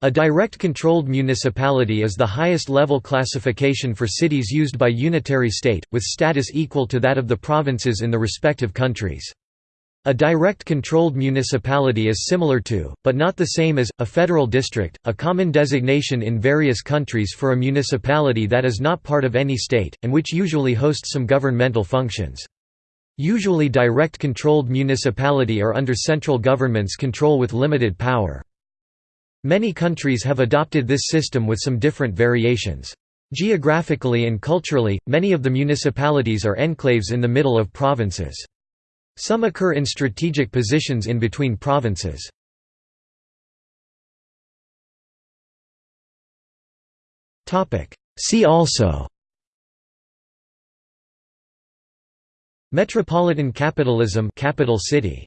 A direct controlled municipality is the highest level classification for cities used by unitary state, with status equal to that of the provinces in the respective countries. A direct controlled municipality is similar to, but not the same as, a federal district, a common designation in various countries for a municipality that is not part of any state, and which usually hosts some governmental functions. Usually direct controlled municipality are under central government's control with limited power. Many countries have adopted this system with some different variations. Geographically and culturally, many of the municipalities are enclaves in the middle of provinces. Some occur in strategic positions in between provinces. See also Metropolitan capitalism capital city